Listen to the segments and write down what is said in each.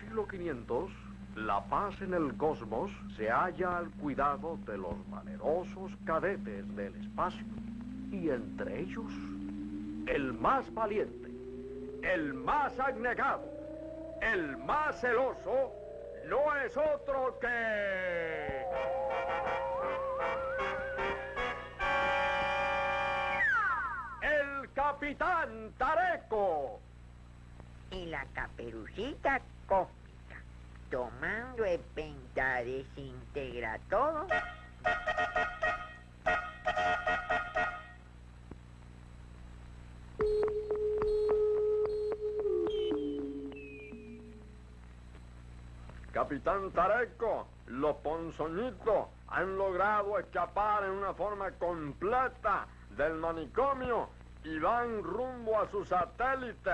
Siglo 500, la paz en el cosmos se halla al cuidado de los valerosos cadetes del espacio. Y entre ellos, el más valiente, el más abnegado, el más celoso, no es otro que... El capitán Tareco. Y la caperucita cósmica, tomando el pentadesintegra todo. Capitán Tareco, los ponzoñitos han logrado escapar en una forma completa del manicomio y van rumbo a su satélite,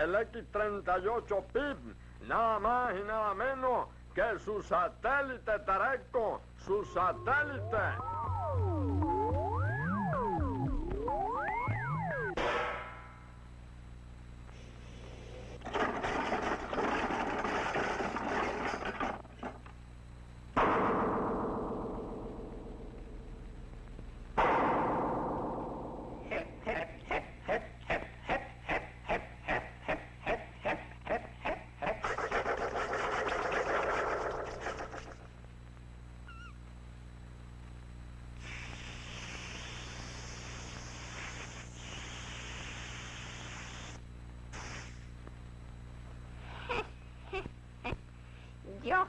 el X-38 PIB, nada más y nada menos que su satélite Tareco, su satélite. Dios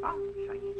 啊，小姨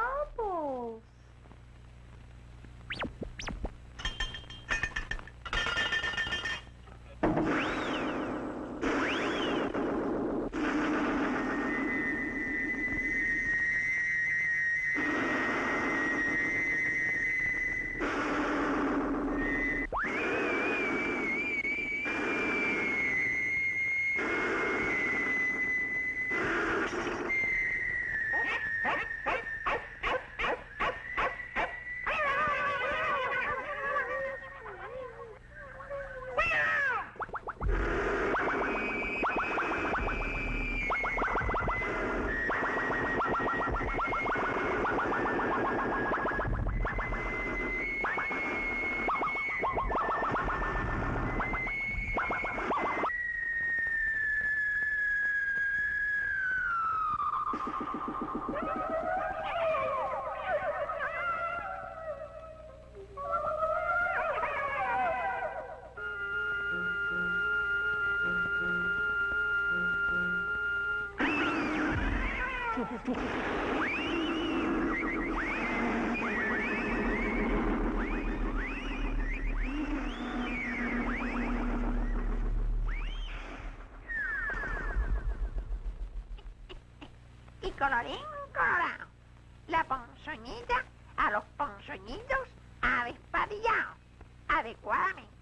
colorín colorado. La ponzoñita a los ponzoñitos avespadillados. Adecuadamente.